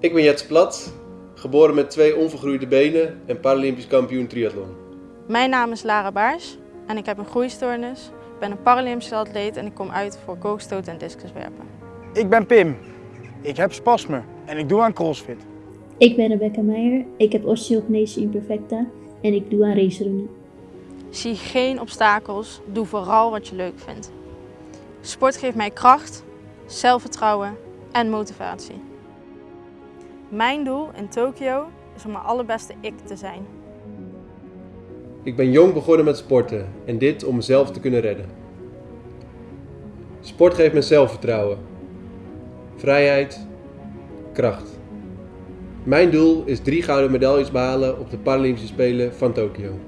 Ik ben Jets Plat, geboren met twee onvergroeide benen en Paralympisch kampioen triathlon. Mijn naam is Lara Baars en ik heb een groeistoornis. Ik ben een Paralympische atleet en ik kom uit voor koogstoot en discuswerpen. Ik ben Pim. Ik heb spasme en ik doe aan crossfit. Ik ben Rebecca Meijer, ik heb osteogenese imperfecta en ik doe aan racerunnen. Zie geen obstakels, doe vooral wat je leuk vindt. Sport geeft mij kracht, zelfvertrouwen en motivatie. Mijn doel in Tokio is om mijn allerbeste ik te zijn. Ik ben jong begonnen met sporten en dit om mezelf te kunnen redden. Sport geeft me zelfvertrouwen, vrijheid, kracht. Mijn doel is drie gouden medailles behalen op de Paralympische Spelen van Tokio.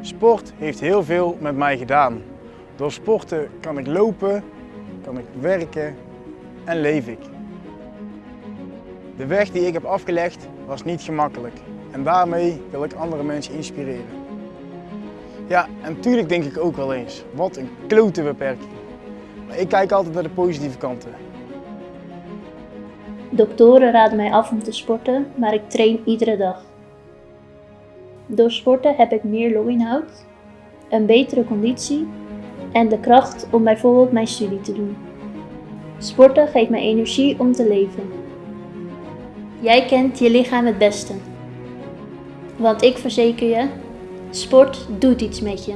Sport heeft heel veel met mij gedaan. Door sporten kan ik lopen, kan ik werken en leef ik. De weg die ik heb afgelegd was niet gemakkelijk en daarmee wil ik andere mensen inspireren. Ja, en natuurlijk denk ik ook wel eens, wat een klote beperking. Maar ik kijk altijd naar de positieve kanten. Doktoren raden mij af om te sporten, maar ik train iedere dag. Door sporten heb ik meer longinhoud, een betere conditie en de kracht om bijvoorbeeld mijn studie te doen. Sporten geeft mij energie om te leven. Jij kent je lichaam het beste. Want ik verzeker je, sport doet iets met je.